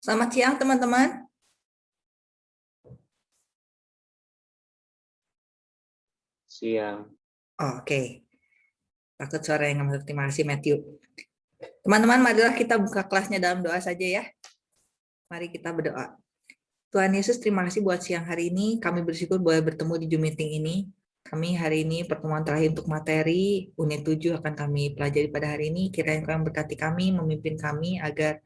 Selamat siang teman-teman. Siang. Oh, Oke. Okay. Takut suara yang masuk. Terima kasih Matthew. Teman-teman, marilah kita buka kelasnya dalam doa saja ya. Mari kita berdoa. Tuhan Yesus, terima kasih buat siang hari ini. Kami bersyukur boleh bertemu di Zoom meeting ini. Kami hari ini pertemuan terakhir untuk materi unit 7 akan kami pelajari pada hari ini. Kiranya Tuhan berkati kami, memimpin kami agar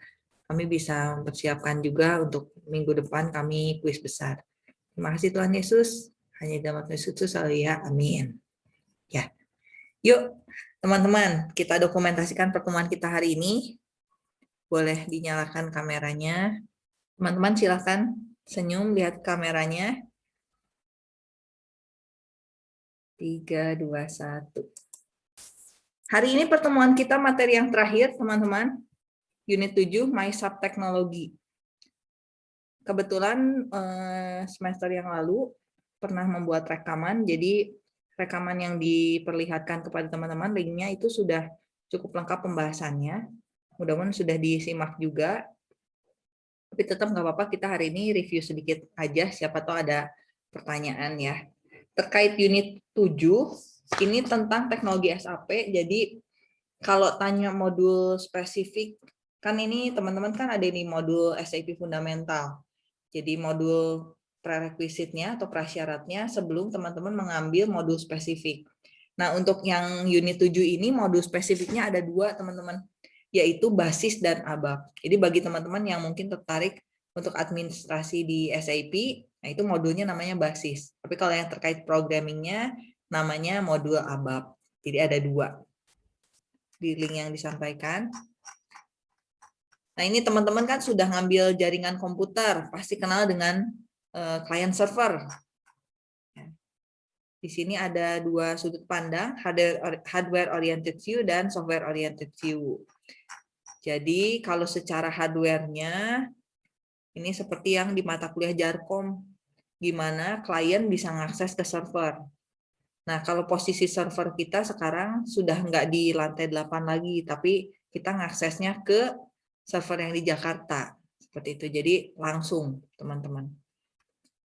kami bisa mempersiapkan juga untuk minggu depan kami kuis besar. Terima kasih Tuhan Yesus. Hanya dalam Yesus ya. Amin. Ya. Yuk, teman-teman, kita dokumentasikan pertemuan kita hari ini. Boleh dinyalakan kameranya. Teman-teman silahkan senyum, lihat kameranya. 3, 2, 1. Hari ini pertemuan kita materi yang terakhir, teman-teman unit 7 My Sub Teknologi. Kebetulan eh, semester yang lalu pernah membuat rekaman, jadi rekaman yang diperlihatkan kepada teman-teman linknya itu sudah cukup lengkap pembahasannya. Mudah-mudahan sudah disimak juga. Tapi tetap nggak apa-apa kita hari ini review sedikit aja, siapa tahu ada pertanyaan ya. Terkait unit 7, ini tentang teknologi SAP, jadi kalau tanya modul spesifik Kan ini teman-teman kan ada ini modul SAP fundamental. Jadi modul prerequisite-nya atau prasyaratnya sebelum teman-teman mengambil modul spesifik. Nah, untuk yang unit 7 ini modul spesifiknya ada dua, teman-teman, yaitu basis dan ABAP. Jadi bagi teman-teman yang mungkin tertarik untuk administrasi di SAP, nah itu modulnya namanya basis. Tapi kalau yang terkait programmingnya namanya modul ABAP. Jadi ada dua di link yang disampaikan. Nah ini teman-teman kan sudah ngambil jaringan komputer, pasti kenal dengan uh, client server. Ya. Di sini ada dua sudut pandang, hardware oriented view dan software oriented view. Jadi kalau secara hardware-nya, ini seperti yang di mata kuliah Jarkom, gimana klien bisa mengakses ke server. Nah, kalau posisi server kita sekarang sudah nggak di lantai 8 lagi, tapi kita mengaksesnya ke server yang di Jakarta. Seperti itu. Jadi langsung, teman-teman.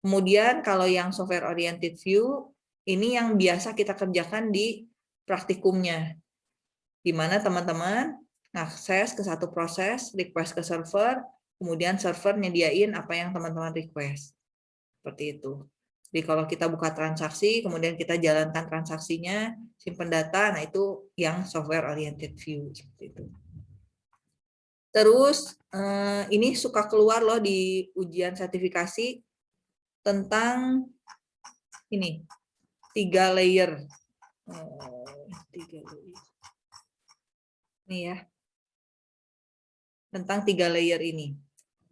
Kemudian kalau yang software oriented view, ini yang biasa kita kerjakan di praktikumnya. Di mana teman-teman akses ke satu proses, request ke server, kemudian server nyediain apa yang teman-teman request. Seperti itu. Jadi kalau kita buka transaksi, kemudian kita jalankan transaksinya, simpan data, nah itu yang software oriented view. Seperti itu. Terus eh, ini suka keluar loh di ujian sertifikasi tentang ini tiga layer. Oh, tiga layer. Ini ya. Tentang tiga layer ini.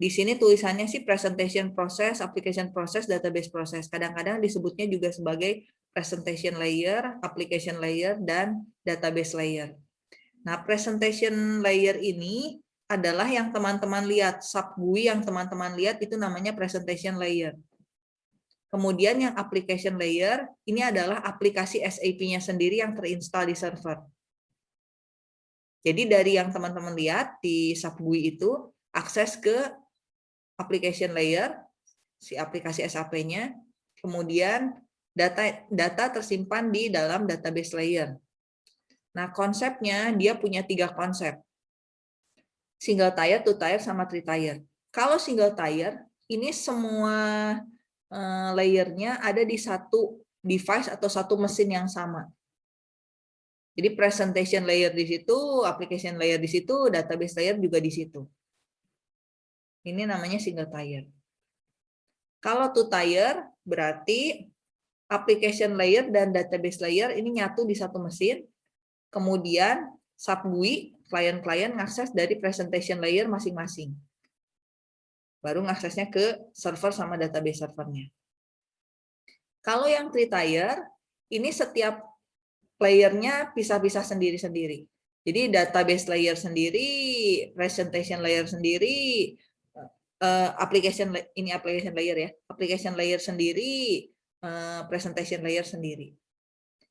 Di sini tulisannya sih presentation process, application process, database process. Kadang-kadang disebutnya juga sebagai presentation layer, application layer, dan database layer. Nah, presentation layer ini adalah yang teman-teman lihat, sub GUI yang teman-teman lihat itu namanya presentation layer. Kemudian yang application layer, ini adalah aplikasi SAP-nya sendiri yang terinstall di server. Jadi dari yang teman-teman lihat di sub GUI itu, akses ke application layer, si aplikasi SAP-nya, kemudian data data tersimpan di dalam database layer. Nah, konsepnya dia punya tiga konsep single tire, two tire, sama three tire. Kalau single tire, ini semua uh, layernya ada di satu device atau satu mesin yang sama. Jadi presentation layer di situ, application layer di situ, database layer juga di situ. Ini namanya single tire. Kalau two tire, berarti application layer dan database layer ini nyatu di satu mesin. Kemudian sub GUI klien-klien ngakses dari presentation layer masing-masing. Baru ngaksesnya ke server sama database servernya. Kalau yang three tier, ini setiap playernya pisah-pisah sendiri-sendiri. Jadi database layer sendiri, presentation layer sendiri, uh, application ini application layer ya, application layer sendiri, uh, presentation layer sendiri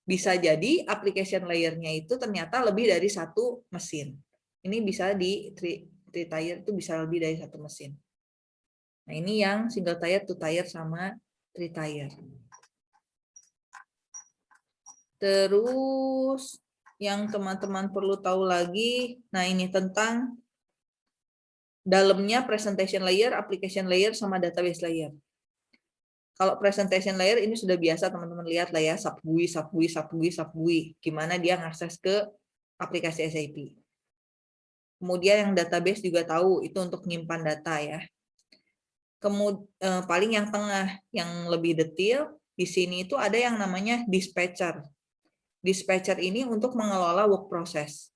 bisa jadi application layer-nya itu ternyata lebih dari satu mesin. Ini bisa di three, tier itu bisa lebih dari satu mesin. Nah, ini yang single tier, two tier, sama three tier. Terus yang teman-teman perlu tahu lagi, nah ini tentang dalamnya presentation layer, application layer, sama database layer. Kalau presentation layer ini sudah biasa teman-teman lihat lah ya, subGUI, subGUI, subGUI, subGUI. Gimana dia ngakses ke aplikasi SAP. Kemudian yang database juga tahu itu untuk menyimpan data ya. Kemudian eh, paling yang tengah yang lebih detail di sini itu ada yang namanya dispatcher. Dispatcher ini untuk mengelola work process.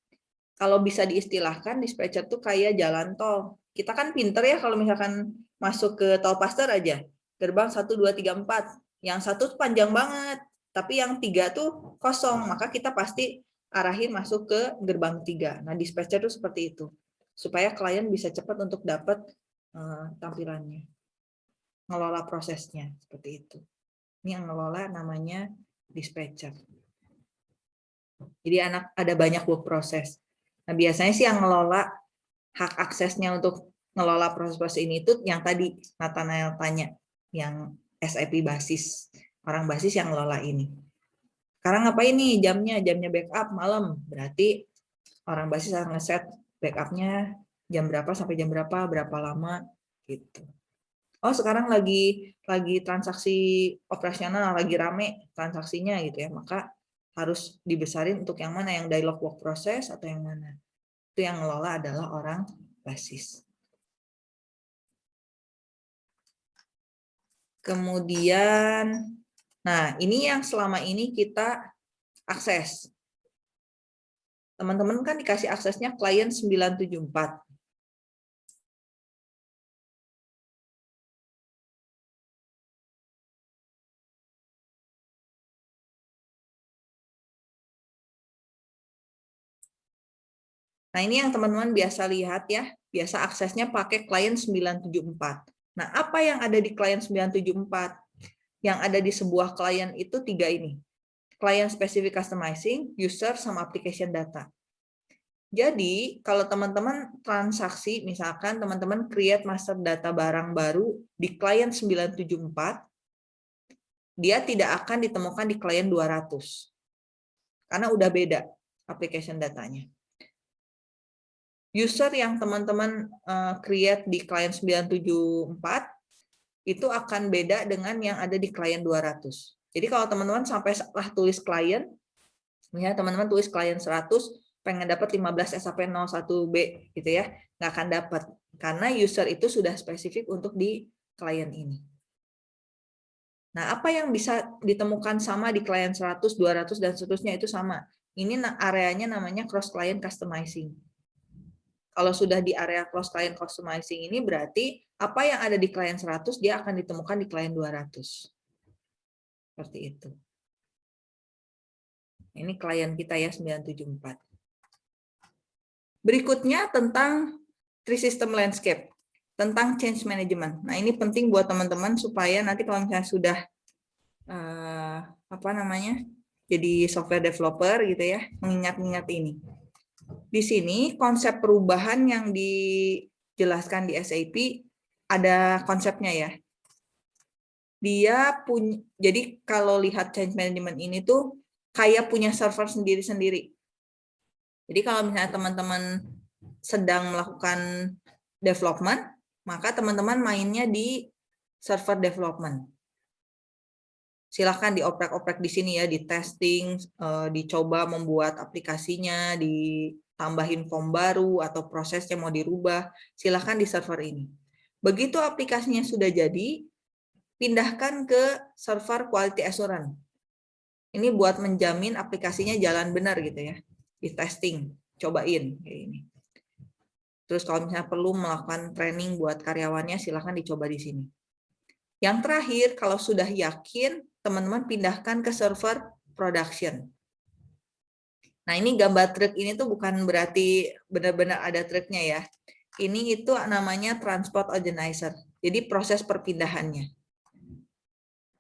Kalau bisa diistilahkan dispatcher tuh kayak jalan tol. Kita kan pinter ya kalau misalkan masuk ke tol paster aja gerbang 1, 2, 3, 4. Yang satu panjang banget, tapi yang tiga tuh kosong, maka kita pasti arahin masuk ke gerbang tiga. Nah, dispatcher itu seperti itu. Supaya klien bisa cepat untuk dapat uh, tampilannya. Ngelola prosesnya, seperti itu. Ini yang ngelola namanya dispatcher. Jadi anak ada banyak work proses. Nah, biasanya sih yang ngelola hak aksesnya untuk ngelola proses-proses ini itu yang tadi Nathanael tanya yang SAP basis, orang basis yang ngelola ini. Sekarang apa ini jamnya? Jamnya backup malam. Berarti orang basis harus ngeset backupnya jam berapa sampai jam berapa, berapa lama gitu. Oh sekarang lagi lagi transaksi operasional, lagi rame transaksinya gitu ya, maka harus dibesarin untuk yang mana, yang dialog work process atau yang mana. Itu yang ngelola adalah orang basis. Kemudian, nah ini yang selama ini kita akses. Teman-teman kan dikasih aksesnya klien 974. Nah, ini yang teman-teman biasa lihat ya. Biasa aksesnya pakai klien 974. Nah, apa yang ada di klien 974? Yang ada di sebuah klien itu tiga ini. Klien specific customizing, user, sama application data. Jadi, kalau teman-teman transaksi, misalkan teman-teman create master data barang baru di klien 974, dia tidak akan ditemukan di klien 200. Karena udah beda application datanya user yang teman-teman uh, create di klien 974 itu akan beda dengan yang ada di klien 200. Jadi kalau teman-teman sampai salah tulis klien, misalnya teman-teman tulis klien 100, pengen dapat 15 SAP 01B gitu ya, nggak akan dapat karena user itu sudah spesifik untuk di klien ini. Nah, apa yang bisa ditemukan sama di klien 100, 200 dan seterusnya itu sama. Ini areanya namanya cross client customizing. Kalau sudah di area close client customizing ini berarti apa yang ada di klien 100 dia akan ditemukan di klien 200. Seperti itu. Ini klien kita ya 974. Berikutnya tentang three system landscape, tentang change management. Nah, ini penting buat teman-teman supaya nanti kalau misalnya sudah uh, apa namanya? jadi software developer gitu ya, mengingat-ingat ini. Di sini konsep perubahan yang dijelaskan di SAP ada konsepnya ya. Dia punya jadi kalau lihat change management ini tuh kayak punya server sendiri-sendiri. Jadi kalau misalnya teman-teman sedang melakukan development, maka teman-teman mainnya di server development silahkan dioprek-oprek di sini ya, di testing, eh, dicoba membuat aplikasinya, ditambahin form baru atau prosesnya mau dirubah, silahkan di server ini. Begitu aplikasinya sudah jadi, pindahkan ke server quality assurance. Ini buat menjamin aplikasinya jalan benar gitu ya, di testing, cobain kayak ini. Terus kalau misalnya perlu melakukan training buat karyawannya, silahkan dicoba di sini. Yang terakhir, kalau sudah yakin, teman-teman pindahkan ke server production. Nah, ini gambar truk ini tuh bukan berarti benar-benar ada truknya ya. Ini itu namanya transport organizer. Jadi proses perpindahannya.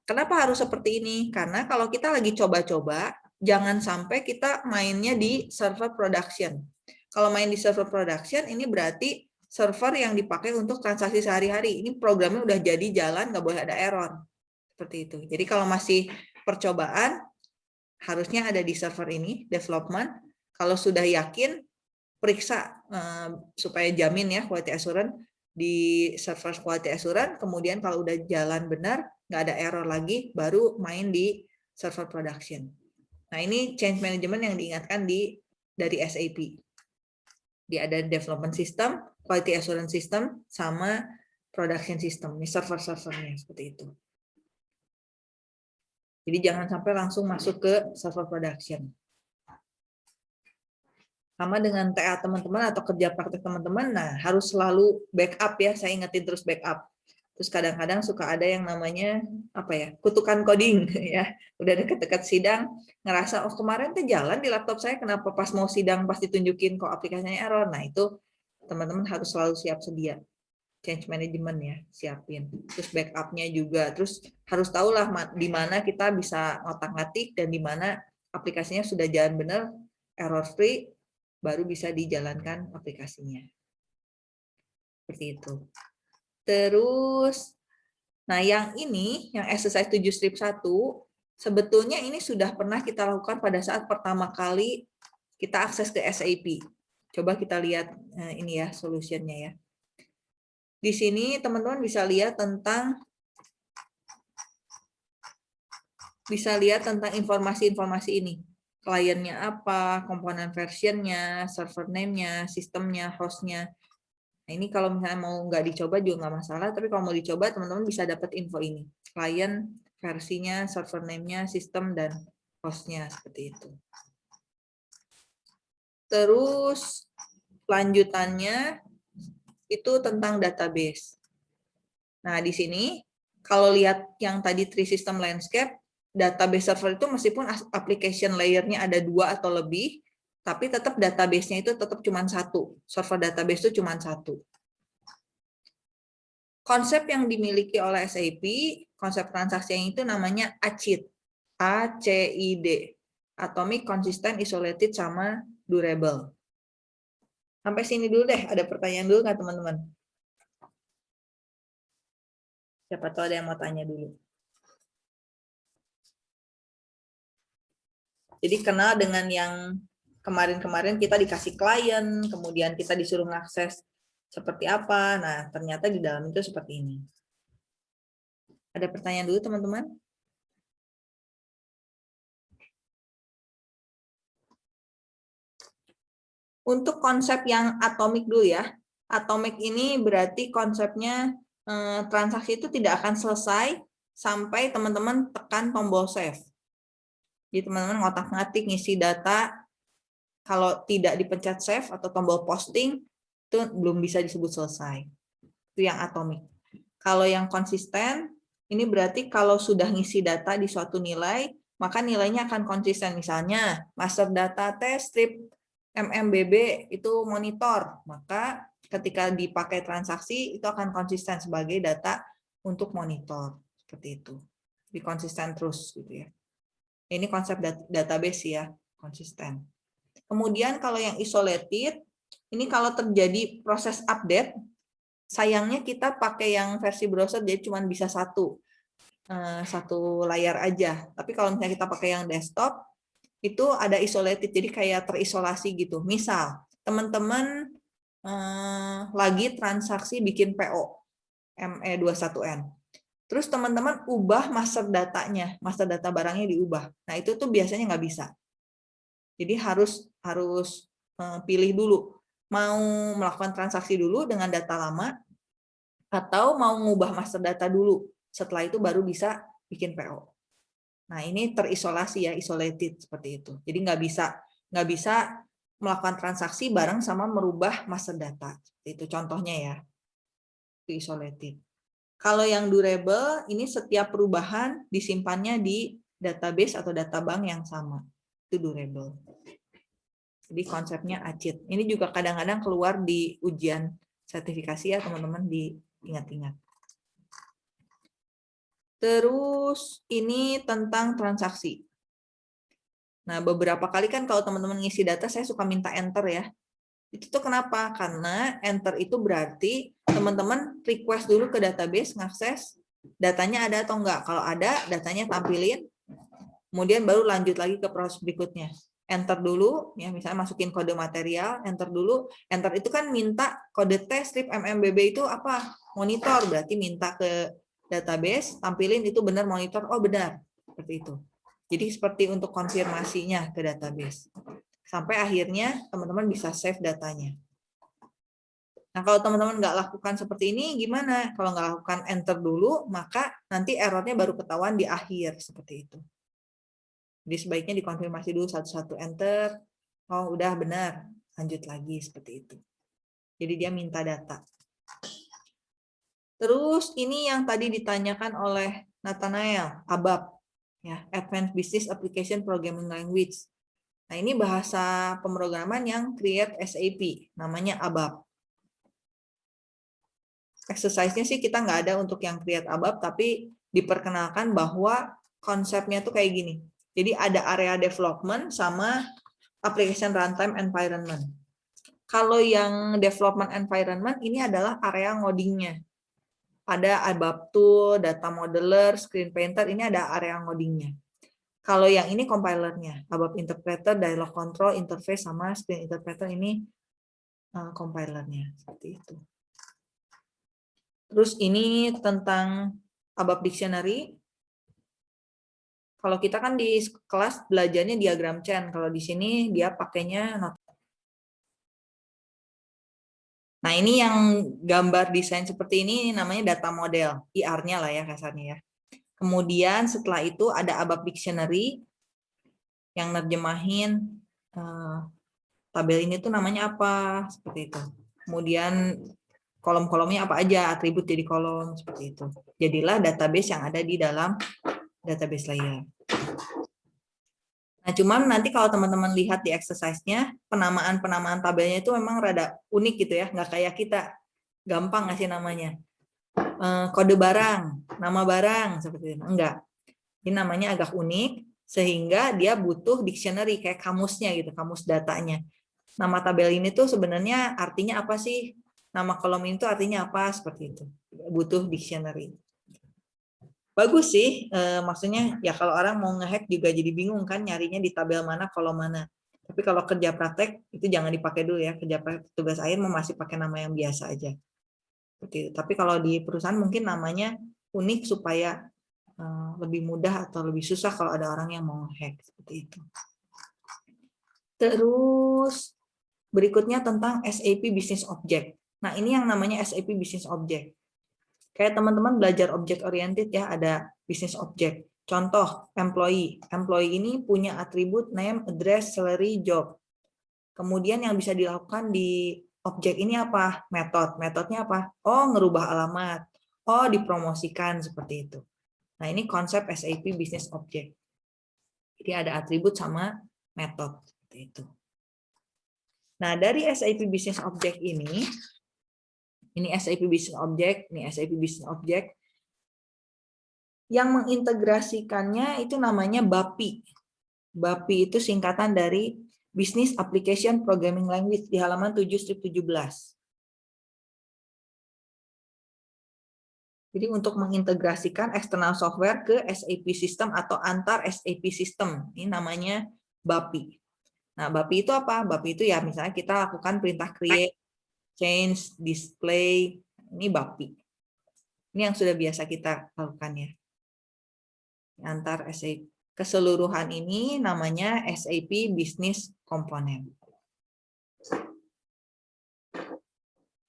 Kenapa harus seperti ini? Karena kalau kita lagi coba-coba, jangan sampai kita mainnya di server production. Kalau main di server production, ini berarti server yang dipakai untuk transaksi sehari-hari. Ini programnya udah jadi jalan, nggak boleh ada error. Seperti itu. Jadi kalau masih percobaan, harusnya ada di server ini, development. Kalau sudah yakin, periksa uh, supaya jamin ya quality assurance di server quality assurance, kemudian kalau udah jalan benar, nggak ada error lagi, baru main di server production. Nah ini change management yang diingatkan di dari SAP. Dia ada development system, quality assurance system, sama production system. Ini server-servernya seperti itu. Jadi jangan sampai langsung masuk ke server production. Sama dengan TA teman-teman atau kerja praktek teman-teman, nah harus selalu backup ya, saya ingetin terus backup. Terus kadang-kadang suka ada yang namanya apa ya kutukan coding ya. Udah deket-deket sidang ngerasa oh kemarin tuh jalan di laptop saya kenapa pas mau sidang pasti tunjukin kok aplikasinya error. Nah itu teman-teman harus selalu siap sedia change management ya siapin terus backupnya juga terus harus tahu lah di mana kita bisa ngotak-ngatik dan di mana aplikasinya sudah jalan benar error free baru bisa dijalankan aplikasinya seperti itu Terus, nah yang ini, yang exercise 7 strip 1, sebetulnya ini sudah pernah kita lakukan pada saat pertama kali kita akses ke SAP. Coba kita lihat eh, ini ya solusinya ya. Di sini teman-teman bisa lihat tentang bisa lihat tentang informasi-informasi ini. Kliennya apa, komponen versionnya, server name-nya, sistemnya, host-nya. Nah, ini kalau misalnya mau nggak dicoba juga nggak masalah, tapi kalau mau dicoba teman-teman bisa dapat info ini. Klien, versinya, server name-nya, sistem, dan hostnya seperti itu. Terus lanjutannya itu tentang database. Nah, di sini kalau lihat yang tadi three system landscape, database server itu meskipun application layer-nya ada dua atau lebih, tapi tetap database-nya itu tetap cuma satu. Server database itu cuma satu. Konsep yang dimiliki oleh SAP, konsep transaksi yang itu namanya ACID. A-C-I-D. Atomic, Consistent, Isolated, sama Durable. Sampai sini dulu deh, ada pertanyaan dulu nggak teman-teman? Siapa tahu ada yang mau tanya dulu. Jadi kenal dengan yang kemarin-kemarin kita dikasih klien, kemudian kita disuruh mengakses seperti apa. Nah, ternyata di dalam itu seperti ini. Ada pertanyaan dulu, teman-teman? Untuk konsep yang atomik dulu ya. Atomik ini berarti konsepnya eh, transaksi itu tidak akan selesai sampai teman-teman tekan tombol save. Jadi teman-teman ngotak-ngatik ngisi data kalau tidak dipencet save atau tombol posting itu belum bisa disebut selesai. Itu yang atomik. Kalau yang konsisten ini berarti kalau sudah ngisi data di suatu nilai, maka nilainya akan konsisten. Misalnya master data test strip MMBB itu monitor, maka ketika dipakai transaksi itu akan konsisten sebagai data untuk monitor seperti itu. Di konsisten terus gitu ya. Ini konsep database ya, konsisten. Kemudian kalau yang isolated, ini kalau terjadi proses update, sayangnya kita pakai yang versi browser dia cuma bisa satu eh, satu layar aja. Tapi kalau misalnya kita pakai yang desktop, itu ada isolated, jadi kayak terisolasi gitu. Misal, teman-teman eh, lagi transaksi bikin PO ME21N. Terus teman-teman ubah master datanya, master data barangnya diubah. Nah itu tuh biasanya nggak bisa. Jadi harus harus eh, pilih dulu mau melakukan transaksi dulu dengan data lama atau mau mengubah master data dulu. Setelah itu baru bisa bikin PO. Nah ini terisolasi ya, isolated seperti itu. Jadi nggak bisa nggak bisa melakukan transaksi bareng sama merubah master data. Itu contohnya ya, itu isolated. Kalau yang durable, ini setiap perubahan disimpannya di database atau data bank yang sama itu durable. Jadi konsepnya acid. Ini juga kadang-kadang keluar di ujian sertifikasi ya teman-teman diingat-ingat. Terus ini tentang transaksi. Nah, beberapa kali kan kalau teman-teman ngisi data, saya suka minta enter ya. Itu tuh kenapa? Karena enter itu berarti teman-teman request dulu ke database ngakses datanya ada atau enggak. Kalau ada, datanya tampilin. Kemudian baru lanjut lagi ke proses berikutnya. Enter dulu, ya misalnya masukin kode material, enter dulu. Enter itu kan minta kode tes strip MMBB itu apa? Monitor, berarti minta ke database, tampilin itu benar monitor, oh benar. Seperti itu. Jadi seperti untuk konfirmasinya ke database. Sampai akhirnya teman-teman bisa save datanya. Nah, kalau teman-teman nggak lakukan seperti ini, gimana? Kalau nggak lakukan enter dulu, maka nanti errornya baru ketahuan di akhir, seperti itu. Jadi sebaiknya dikonfirmasi dulu satu-satu enter, oh udah benar, lanjut lagi, seperti itu. Jadi dia minta data. Terus ini yang tadi ditanyakan oleh Nathanael, ABAP, ya, Advanced Business Application Programming Language. Nah, ini bahasa pemrograman yang create SAP, namanya ABAP. Exercise-nya sih kita nggak ada untuk yang create ABAP, tapi diperkenalkan bahwa konsepnya tuh kayak gini. Jadi ada area development sama application runtime environment. Kalau yang development environment ini adalah area ngodingnya. Ada ABAP tool, data modeler, screen painter, ini ada area ngodingnya. Kalau yang ini compilernya, ABAP interpreter, dialog control, interface sama screen interpreter ini uh, compilernya seperti itu. Terus ini tentang ABAP dictionary. Kalau kita kan di kelas belajarnya diagram chain, kalau di sini dia pakainya not. Nah, ini yang gambar desain seperti ini namanya data model, IR-nya lah ya kasarnya ya. Kemudian setelah itu ada ABAP Dictionary yang nerjemahin uh, tabel ini tuh namanya apa, seperti itu. Kemudian kolom-kolomnya apa aja, atribut jadi kolom, seperti itu. Jadilah database yang ada di dalam database layer. Nah, cuman nanti kalau teman-teman lihat di exercise-nya, penamaan-penamaan tabelnya itu memang rada unik gitu ya, nggak kayak kita. Gampang ngasih namanya. Eh, kode barang, nama barang seperti itu. Enggak. Ini namanya agak unik sehingga dia butuh dictionary kayak kamusnya gitu, kamus datanya. Nama tabel ini tuh sebenarnya artinya apa sih? Nama kolom ini tuh artinya apa seperti itu. Butuh dictionary. Bagus sih, e, maksudnya ya kalau orang mau ngehack juga jadi bingung kan nyarinya di tabel mana, kolom mana. Tapi kalau kerja praktek itu jangan dipakai dulu ya, kerja praktek tugas akhir masih pakai nama yang biasa aja. Seperti itu. Tapi kalau di perusahaan mungkin namanya unik supaya uh, lebih mudah atau lebih susah kalau ada orang yang mau hack seperti itu. Terus berikutnya tentang SAP Business Object. Nah ini yang namanya SAP Business Object. Kayak teman-teman belajar object oriented ya, ada business object. Contoh, employee. Employee ini punya atribut name, address, salary, job. Kemudian yang bisa dilakukan di objek ini apa? Metode. Metodenya apa? Oh, ngerubah alamat. Oh, dipromosikan seperti itu. Nah, ini konsep SAP Business Object. Jadi ada atribut sama metode itu. Nah, dari SAP Business Object ini, ini SAP Business Object, ini SAP Business Object, yang mengintegrasikannya itu namanya BAPI. BAPI itu singkatan dari Business Application Programming Language di halaman 7 strip 17. Jadi untuk mengintegrasikan external software ke SAP system atau antar SAP system, ini namanya BAPI. Nah, BAPI itu apa? BAPI itu ya misalnya kita lakukan perintah create, change, display, ini BAPI. Ini yang sudah biasa kita lakukan ya. Antar SAP keseluruhan ini namanya SAP Business Component.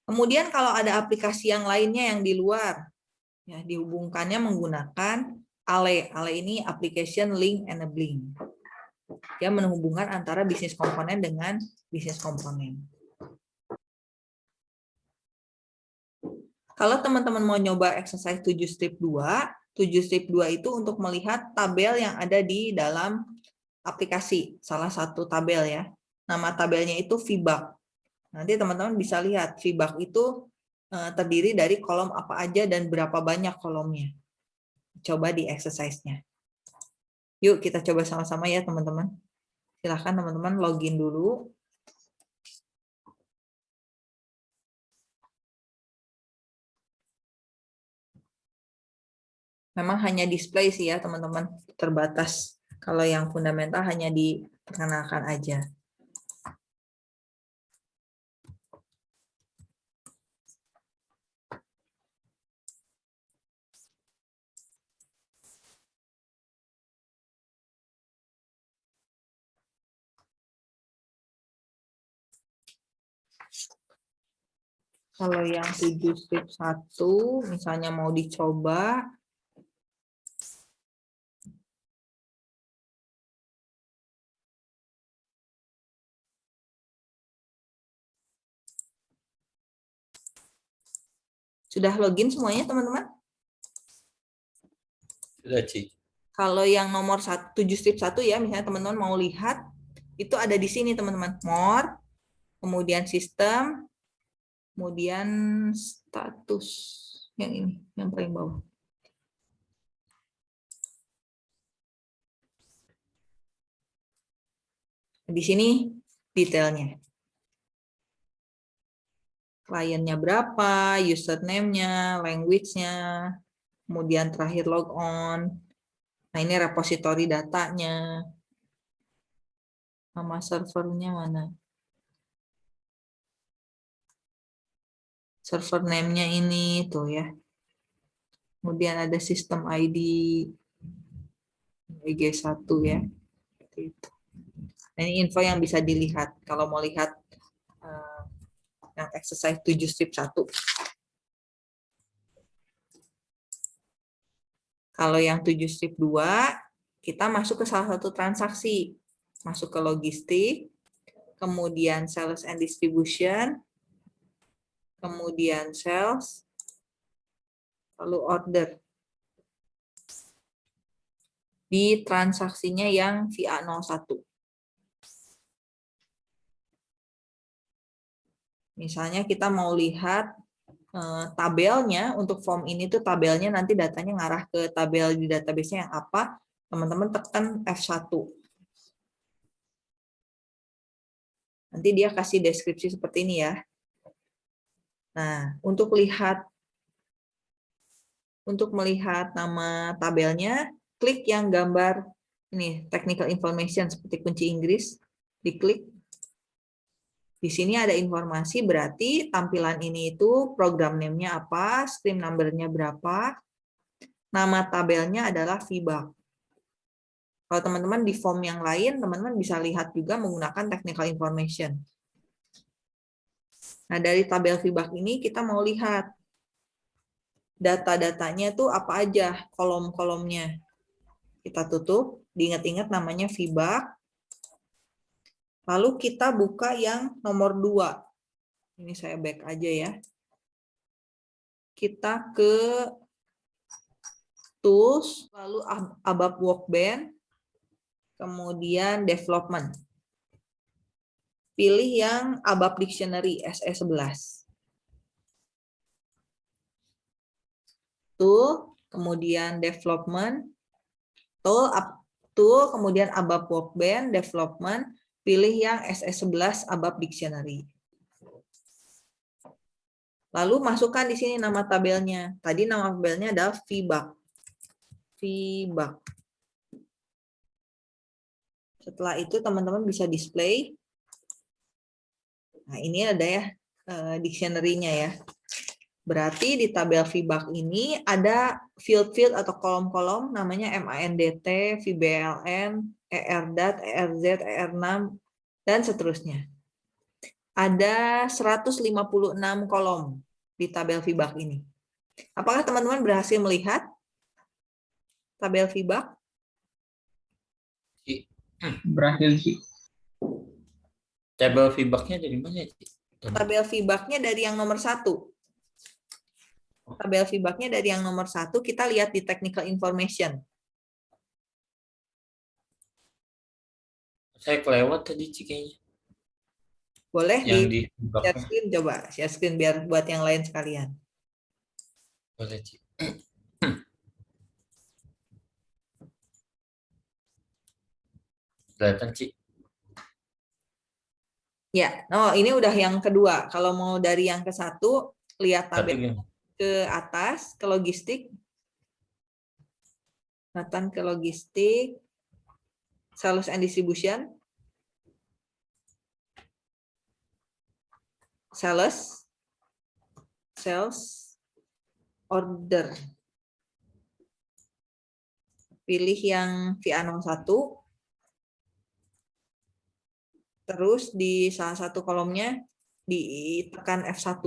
Kemudian kalau ada aplikasi yang lainnya yang di luar, ya dihubungkannya menggunakan ALE. ALE ini Application Link Enabling. Dia menghubungkan antara bisnis komponen dengan bisnis komponen. Kalau teman-teman mau nyoba exercise 7 strip 2, 7 strip 2 itu untuk melihat tabel yang ada di dalam aplikasi, salah satu tabel ya. Nama tabelnya itu feedback. Nanti teman-teman bisa lihat feedback itu eh, terdiri dari kolom apa aja dan berapa banyak kolomnya. Coba di exercise-nya. Yuk kita coba sama-sama ya teman-teman. Silahkan teman-teman login dulu. Memang hanya display sih ya teman-teman, terbatas. Kalau yang fundamental hanya diperkenalkan aja. Kalau yang 7 strip 1, misalnya mau dicoba, Sudah login semuanya, teman-teman? Sudah, Ci. Kalau yang nomor 7 strip 1 ya, misalnya teman-teman mau lihat, itu ada di sini, teman-teman. More, kemudian sistem, kemudian status. Yang ini, yang paling bawah. Di sini detailnya kliennya berapa, username-nya, language-nya, kemudian terakhir logon. Nah, ini repository datanya. Nama servernya mana? Server name-nya ini tuh ya. Kemudian ada sistem ID IG1 ya. Nah, ini info yang bisa dilihat. Kalau mau lihat yang exercise 7 strip 1. Kalau yang 7 strip 2, kita masuk ke salah satu transaksi. Masuk ke logistik, kemudian sales and distribution, kemudian sales, lalu order. Di transaksinya yang VA01. Misalnya kita mau lihat eh, tabelnya untuk form ini tuh tabelnya nanti datanya ngarah ke tabel di database-nya yang apa, teman-teman tekan F1. Nanti dia kasih deskripsi seperti ini ya. Nah, untuk lihat untuk melihat nama tabelnya, klik yang gambar ini technical information seperti kunci Inggris, diklik di sini ada informasi berarti tampilan ini itu program name-nya apa, stream number-nya berapa, nama tabelnya adalah feedback. Kalau teman-teman di form yang lain, teman-teman bisa lihat juga menggunakan technical information. Nah, dari tabel feedback ini kita mau lihat data-datanya itu apa aja, kolom-kolomnya. Kita tutup, diingat-ingat namanya feedback. Lalu kita buka yang nomor dua. Ini saya back aja ya. Kita ke tools, lalu ABAP Workbench, kemudian development. Pilih yang ABAP Dictionary SE11. Tool, kemudian development, tool, tool kemudian ABAP Workbench, development, pilih yang SS11 ABAP Dictionary. Lalu masukkan di sini nama tabelnya. Tadi nama tabelnya adalah feedback. Feedback. Setelah itu teman-teman bisa display. Nah ini ada ya eh, dictionary-nya ya. Berarti di tabel feedback ini ada field-field atau kolom-kolom namanya MANDT, VBLN, ERDAT, ERZ, ER6, dan seterusnya. Ada 156 kolom di tabel feedback ini. Apakah teman-teman berhasil melihat tabel feedback? Berhasil sih. Tabel feedbacknya dari mana? Tabel feedbacknya dari yang nomor satu tabel feedbacknya dari yang nomor satu, kita lihat di technical information. Saya kelewat tadi kayaknya. Boleh yang di, di share screen coba, share screen biar buat yang lain sekalian. Boleh, Cik. Kelihatan, Cik. Ya, oh ini udah yang kedua. Kalau mau dari yang ke satu, lihat tabel ke atas, ke logistik. Nathan ke logistik. Sales and distribution. Sales. Sales. Order. Pilih yang VA01. Terus di salah satu kolomnya ditekan F1.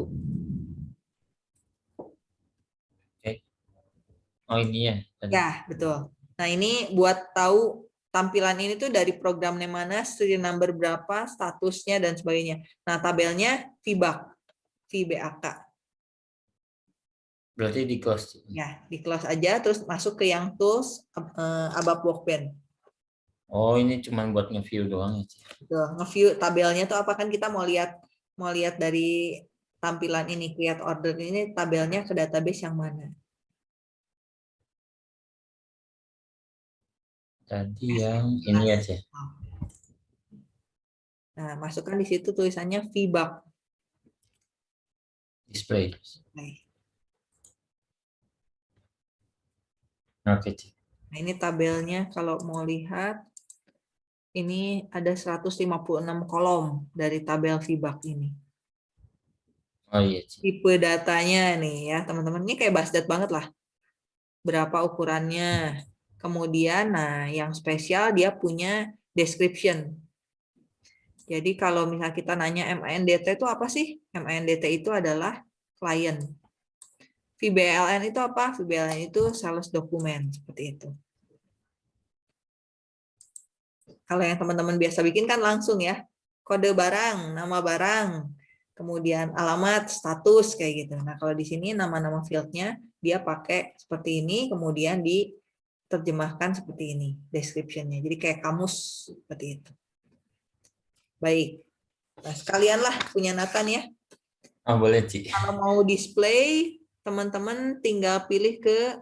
Oh ini ya? Ya, betul. Nah ini buat tahu tampilan ini tuh dari programnya mana, serial number berapa, statusnya, dan sebagainya. Nah tabelnya VBAK, VBAK. Berarti di close? Ya, di close aja, terus masuk ke yang tools, uh, ABAP Workbench. Oh ini cuma buat nge-view doang ya? Tuh, nge-view tabelnya tuh apa kan kita mau lihat mau lihat dari tampilan ini, create order ini tabelnya ke database yang mana. Tadi yang ini aja. Nah, masukkan di situ tulisannya feedback. Display. Oke. Okay. Nah, ini tabelnya kalau mau lihat ini ada 156 kolom dari tabel feedback ini. Oh iya. Tipe datanya nih ya, teman-teman. Ini kayak basdat banget lah. Berapa ukurannya, Kemudian, nah yang spesial dia punya description. Jadi kalau misalnya kita nanya MANDT itu apa sih? MANDT itu adalah client. VBLN itu apa? VBLN itu sales document, seperti itu. Kalau yang teman-teman biasa bikin kan langsung ya, kode barang, nama barang, kemudian alamat, status, kayak gitu. Nah kalau di sini nama-nama fieldnya dia pakai seperti ini, kemudian di terjemahkan seperti ini description-nya. Jadi kayak kamus seperti itu. Baik. Nah, sekalianlah punya Nathan ya. Oh, boleh, Ci. Kalau mau display, teman-teman tinggal pilih ke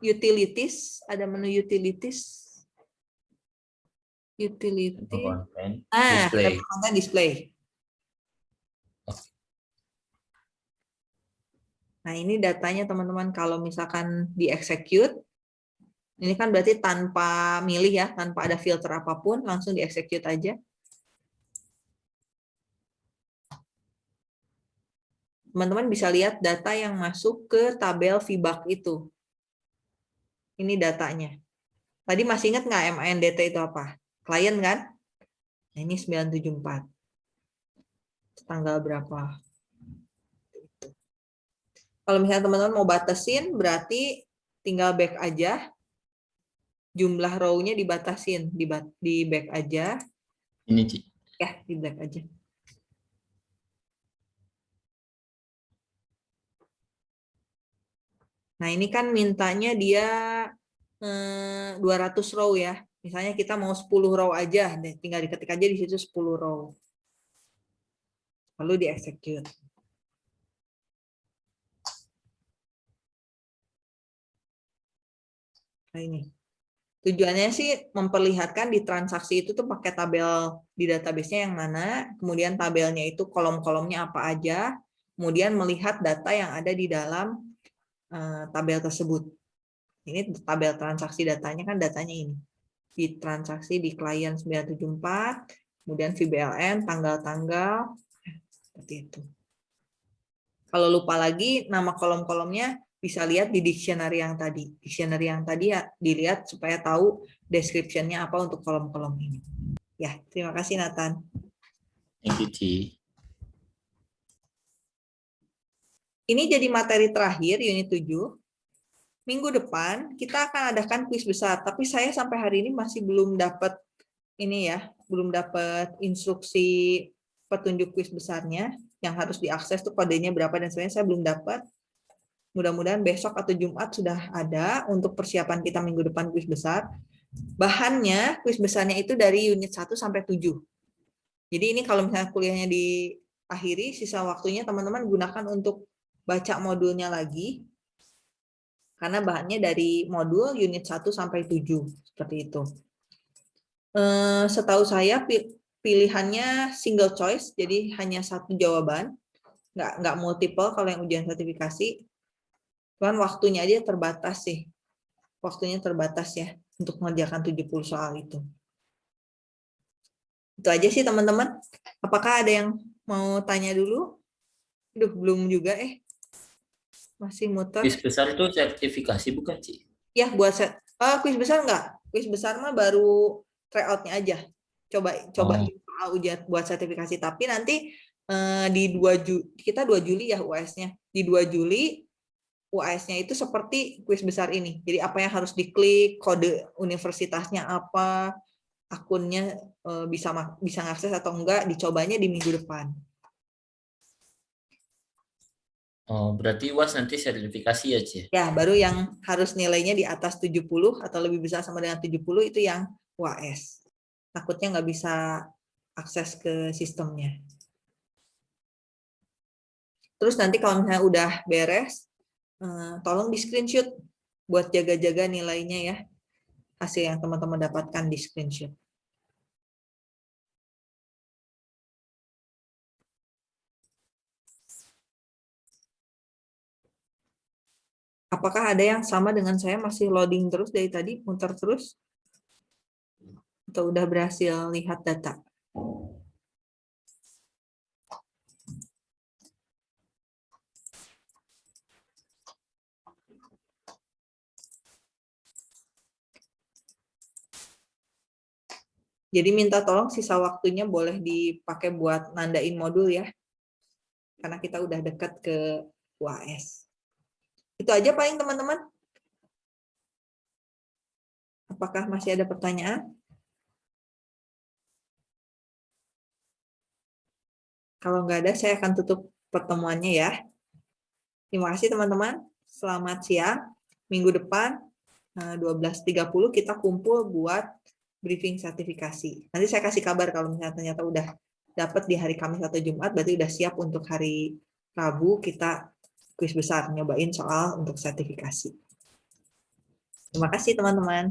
utilities, ada menu utilities. Utility. Ah, display. display. Nah, ini datanya teman-teman kalau misalkan di execute ini kan berarti tanpa milih ya, tanpa ada filter apa pun, langsung di-execute aja. Teman-teman bisa lihat data yang masuk ke tabel VBAK itu. Ini datanya. Tadi masih ingat nggak MANDT itu apa? Klien kan? Nah, ini 974. Tanggal berapa? Kalau misalnya teman-teman mau batasin, berarti tinggal back aja jumlah row-nya dibatasin di, di back aja. Ini, Ci. Ya, di back aja. Nah, ini kan mintanya dia eh, 200 row ya. Misalnya kita mau 10 row aja, tinggal diketik aja di situ 10 row. Lalu di-execute. Nah, ini. Tujuannya sih memperlihatkan di transaksi itu tuh pakai tabel di database-nya yang mana, kemudian tabelnya itu kolom-kolomnya apa aja, kemudian melihat data yang ada di dalam uh, tabel tersebut. Ini tabel transaksi datanya kan datanya ini. Di transaksi di klien 974, kemudian VBLN, tanggal-tanggal, seperti itu. Kalau lupa lagi nama kolom-kolomnya bisa lihat di dictionary yang tadi. Dictionary yang tadi ya dilihat supaya tahu description-nya apa untuk kolom-kolom ini. Ya, terima kasih Nathan. Thank you, Ci. Ini jadi materi terakhir unit 7. Minggu depan kita akan adakan kuis besar, tapi saya sampai hari ini masih belum dapat ini ya, belum dapat instruksi petunjuk kuis besarnya yang harus diakses tuh kodenya berapa dan sebagainya saya belum dapat. Mudah-mudahan besok atau Jumat sudah ada untuk persiapan kita minggu depan kuis besar. Bahannya, kuis besarnya itu dari unit 1 sampai 7. Jadi ini kalau misalnya kuliahnya diakhiri, sisa waktunya teman-teman gunakan untuk baca modulnya lagi. Karena bahannya dari modul unit 1 sampai 7. Seperti itu. Eh, setahu saya pilihannya single choice, jadi hanya satu jawaban. Nggak, nggak multiple kalau yang ujian sertifikasi Cuman waktunya aja terbatas sih. waktunya terbatas ya untuk mengerjakan 70 soal itu. Itu aja sih teman-teman. Apakah ada yang mau tanya dulu? Duh, belum juga eh. Masih muter. Kuis besar itu sertifikasi bukan, Ci? Ya, buat set. Oh, kuis besar enggak? Kuis besar mah baru tryout-nya aja. Coba coba Oh. ujian buat sertifikasi. Tapi nanti eh, di 2 Juli, kita 2 Juli ya UAS-nya. Di 2 Juli UAS-nya itu seperti kuis besar ini. Jadi apa yang harus diklik, kode universitasnya apa, akunnya eh, bisa bisa ngakses atau enggak, dicobanya di minggu depan. Oh, berarti UAS nanti sertifikasi ya, Ci? Ya, baru yang harus nilainya di atas 70 atau lebih besar sama dengan 70 itu yang UAS. Takutnya nggak bisa akses ke sistemnya. Terus nanti kalau misalnya udah beres, tolong di screenshot buat jaga-jaga nilainya ya. Hasil yang teman-teman dapatkan di screenshot. Apakah ada yang sama dengan saya masih loading terus dari tadi, muter terus? Atau udah berhasil lihat data? Jadi minta tolong sisa waktunya boleh dipakai buat nandain modul ya. Karena kita udah dekat ke UAS. Itu aja paling teman-teman. Apakah masih ada pertanyaan? Kalau nggak ada, saya akan tutup pertemuannya ya. Terima kasih teman-teman. Selamat siang. Minggu depan eh, 12.30 kita kumpul buat briefing sertifikasi. Nanti saya kasih kabar kalau misalnya ternyata udah dapat di hari Kamis atau Jumat, berarti udah siap untuk hari Rabu kita kuis besar, nyobain soal untuk sertifikasi. Terima kasih teman-teman.